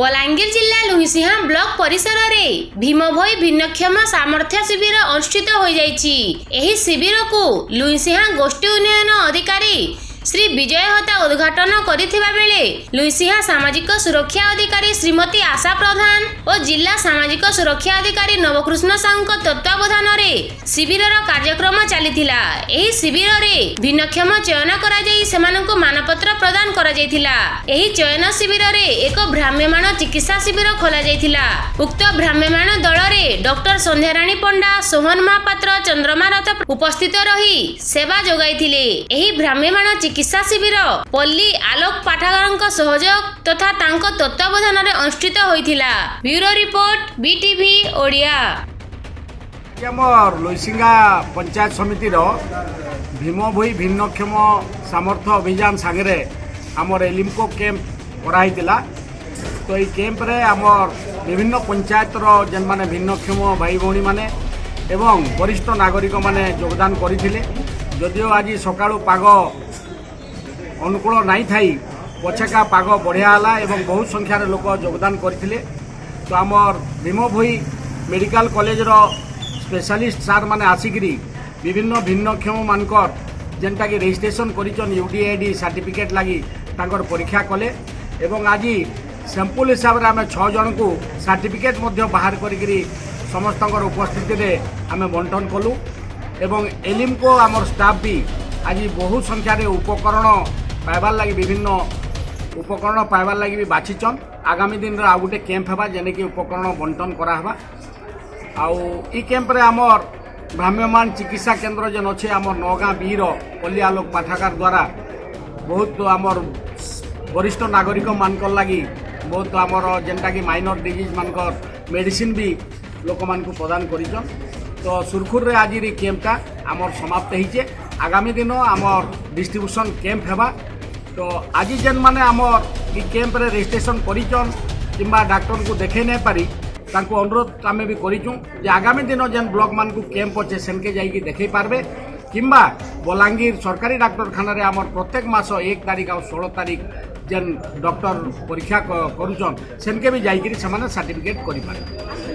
ବଲାଙ୍ଗୀର ଜିଲ୍ଲା ଲୁହିସିଂହା ବ୍ଲକ ପରିସରରେ ଭୀମ ଭୋଇ ଭିନ୍ନକ୍ଷମ ସାମର୍ଥ୍ୟ ଶିବିର ଅନୁଷ୍ଠିତ ହୋଇଯାଇଛି ଏହି ଶିବିରକୁ ଲୁହିସିଂହା ଗୋଷ୍ଠୀ ଉନ୍ନୟନ ଅଧିକାରୀ ଶ୍ରୀ ବିଜୟ ହତା ଉଦ୍ଘାଟନ କରିଥିବା ବେଳେ ଲୁଇସିହା ସାମାଜିକ ସୁରକ୍ଷା ଅଧିକାରୀ ଶ୍ରୀମତୀ ଆଶା ପ୍ରଧାନ ଓ ଜିଲ୍ଲା ସାମାଜିକ ସୁରକ୍ଷା ଅଧିକାରୀ ନବକୃଷ୍ଣ ସାହୁଙ୍କ ତତ୍ତ୍ୱାବଧାନରେ ଶିବିରର କାର୍ଯ୍ୟକ୍ରମ ଚାଲିଥିଲା ଏହି ଶିବିରରେ ଭିନ୍ନକ୍ଷମ ଚୟନ କରାଯାଇ ସେମାନଙ୍କୁ ମାନପତ୍ର ପ୍ରଦାନ କରାଯାଇଥିଲା ଏହି ଚୟନ ଶିବିରରେ ଏକ ଭ୍ରାମ୍ୟମାଣ ଚିକିତ୍ସା ଶିବିର ଖୋଲାଯାଇଥିଲା ଉକ୍ତ ଭ୍ରାମ୍ୟମାଣ ଦଳରେ ଡକ୍ଟର ସନ୍ଧ୍ୟାରାଣୀ ପଣ୍ଡା ସୋହନ ମହାପାତ୍ର ଚନ୍ଦ୍ରମା ରଥ ଉପସ୍ଥିତ ରହି ସେବା ଯୋଗାଇଥିଲେ ଏହି ଭ୍ରାମ୍ୟମାଣ ଚିକିତ୍ସା ଚିକିତ୍ସା ଶିବିର ପଲ୍ଲୀ ଆଲୋକ ପାଠାଗାରଙ୍କ ସହଯୋଗ ତଥା ତାଙ୍କ ତତ୍ତ୍ୱାବଧାନରେ ଅନୁଷ୍ଠିତ ହୋଇଥିଲା ବ୍ୟୁରୋ ରିପୋର୍ଟ ବିଟିଭି ଓଡ଼ିଆ ଆମର ଲୋଇସିଙ୍ଗା ପଞ୍ଚାୟତ ସମିତିର ଭୀମ ଭୋଇ ଭିନ୍ନକ୍ଷମ ସାମର୍ଥ୍ୟ ଅଭିଯାନ ସାଙ୍ଗରେ ଆମର ଏଲିମ୍ପୋ କ୍ୟାମ୍ପ କରାହେଇଥିଲା ତ ଏଇ କ୍ୟାମ୍ପରେ ଆମର ବିଭିନ୍ନ ପଞ୍ଚାୟତର ଯେନ୍ମାନେ ଭିନ୍ନକ୍ଷମ ଭାଇ ଭଉଣୀମାନେ ଏବଂ ବରିଷ୍ଠ ନାଗରିକମାନେ ଯୋଗଦାନ କରିଥିଲେ ଯଦିଓ ଆଜି ସକାଳୁ ପାଗ ଅନୁକୂଳ ନାହିଁ ଥାଇ ପଛେକା ପାଗ ବଢ଼ିଆ ହେଲା ଏବଂ ବହୁତ ସଂଖ୍ୟାରେ ଲୋକ ଯୋଗଦାନ କରିଥିଲେ ତ ଆମର ଭୀମଭୋଇ ମେଡ଼ିକାଲ କଲେଜର ସ୍ପେଶାଲିଷ୍ଟ ସାର୍ମାନେ ଆସିକିରି ବିଭିନ୍ନ ଭିନ୍ନକ୍ଷମମାନଙ୍କର ଯେନ୍ଟାକି ରେଜିଷ୍ଟ୍ରେସନ୍ କରିଛନ୍ U D A D certificate ଲାଗି ତାଙ୍କର ପରୀକ୍ଷା କଲେ ଏବଂ ଆଜି স্যাম্পল হিসাবে আমি ছজনক সার্টিফিকেট বাহার করি সমস্তর উপস্থিতিতে আমি বন্টন কলু এবং এলিমকো আমার স্টাফ বি আজ বহু সংখ্যার উপকরণ পাইবার লাগি বিভিন্ন উপকরণ পাইবার লাগি বি বাছিছন আগামী দিনের আউ গোটে ক্যাম্প হবা যেনেকি উপকরণ বন্টন করা হবা আউ ই ক্যাম্পরে আমার ভ্রাম্যমান চিকিৎসা কেন্দ্র যেন অছে আমার নগাঁ বির পল্লী আলোক পাঠাগার দ্বারা বহুত আমার বরিষ্ঠ নাগরিক মানকর লাগি ବହୁତ ଆମର ଯେନ୍ଟାକି ମାଇନର୍ ଡିଜିଜ୍ ମାନଙ୍କର ମେଡ଼ିସିନ୍ ବି ଲୋକମାନଙ୍କୁ ପ୍ରଦାନ କରିଛନ୍ ତ ସୁରଖୁରରେ ଆଜିର କ୍ୟାମ୍ପଟା ଆମର ସମାପ୍ତ ହେଇଛେ ଆଗାମୀ ଦିନ ଆମର ଡିଷ୍ଟ୍ରିବ୍ୟୁସନ୍ କ୍ୟାମ୍ପ ହେବା তো আজি ଯେନ୍ମାନେ ଆମର୍ ଇ କ୍ୟାମ୍ପରେ ରେଜିଷ୍ଟ୍ରେସନ୍ କରିଛନ୍ କିମ୍ବା ଡାକ୍ତରଙ୍କୁ ଦେଖେଇ ନାଇଁ ପାରି ତାଙ୍କୁ ଅନୁରୋଧ ଆମେ ବି କରିଛୁ ଯେ ଆଗାମୀ ଦିନ ଯେନ୍ ବ୍ଲକ୍ମାନଙ୍କୁ କ୍ୟାମ୍ପ ଅଛେ ସେନ୍କେ ଯାଇକି ଦେଖେଇ ପାରବେ କିମ୍ବା ବଲାଙ୍ଗୀର ସରକାରୀ ଡାକ୍ତରଖାନାରେ ଆମର ପ୍ରତ୍ୟେକ ମାସ ଏକ ତାରିଖ ଆଉ ଷୋହଳ ତାରିଖ ଯେନ୍ ଡକ୍ଟର ପରୀକ୍ଷା କରୁଛନ୍ ସେନ୍କେ ବି ଯାଇକିରି ସେମାନେ ସାର୍ଟିଫିକେଟ୍ କରିପାରିବେ